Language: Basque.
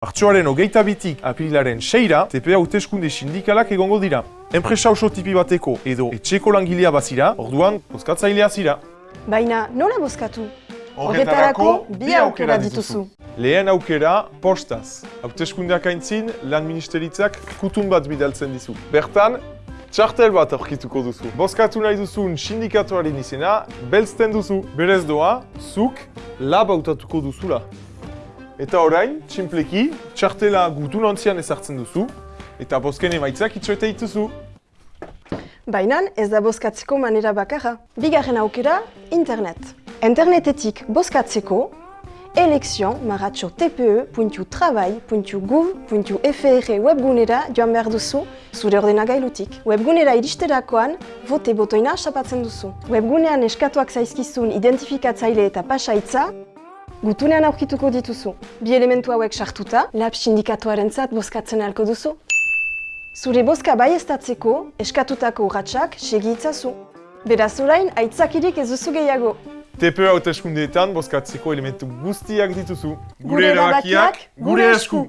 Martxoaren hogeita bitik aprilaren seira, TPA hauteskunde sindikalak egongo dira. Enpresa oso tipi bateko edo etxeko langilea bazira, orduan bozkatzailea zira. Baina nola bozkatu? Horretarako bi aukera dituzu. Lehen aukera, postaz. Hauteskundeak aintzin, lan ministeritzak kutun bat bidaltzen dizu. Bertan, txartel bat aurkituko duzu. Bozkatu nahi duzun sindikatuaren izena, belzten duzu. Berez doa, zuk lab hautatuko duzula. Eta orain, txinpleki, txartela gutun ontzian ezartzen duzu, eta bozken emaitzak itxoete dituzu. Baina ez da bozkatzeko manera bakarra. Bigarren aukera, internet. Internetetik maratxo tpe.travail.gouv.fr webgunera joan behar duzu zure ordenagailutik. Webgunera iristerakoan, vote botoina sapatzen duzu. Webgunean eskatuak zaizkizun identifikatzaile eta pasaitza, gutunean aurkituko dituzu. Bi elementu hauek sartuta, lab sindikatuaren zat bozkatzen ahalko duzu. Zure bozka bai eskatutako urratsak segi itzazu. Beraz orain, aitzakirik ez duzu gehiago. TPA hauteskundeetan bozkatzeko elementu guztiak dituzu. Gure erabakiak, gure esku!